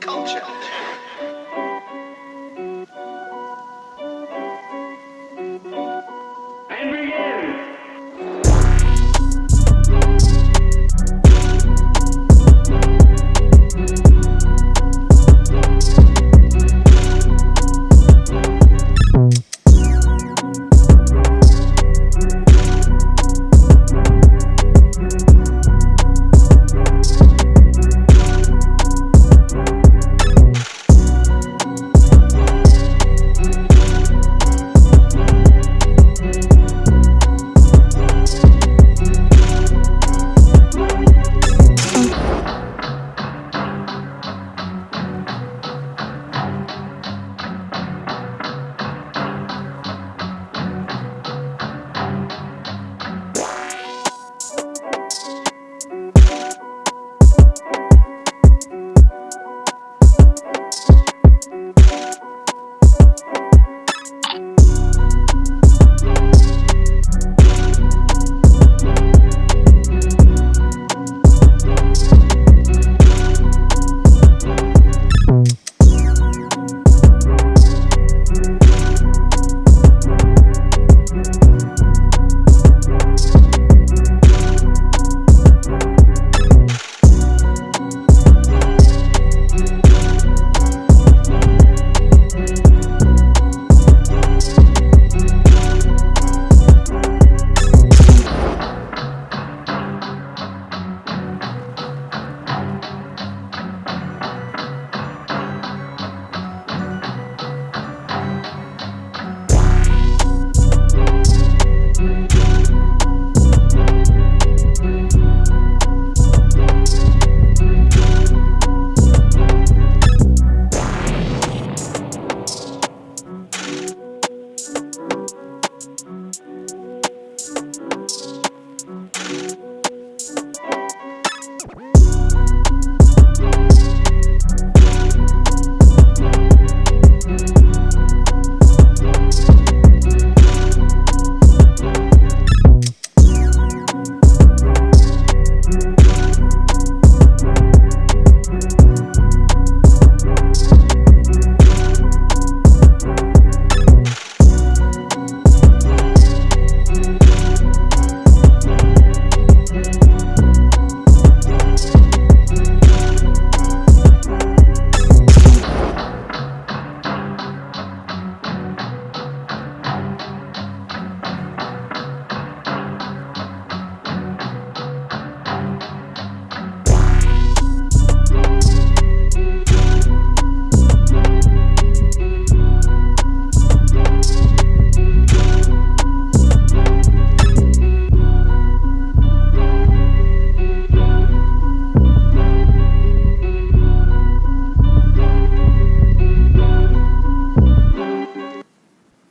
Culture.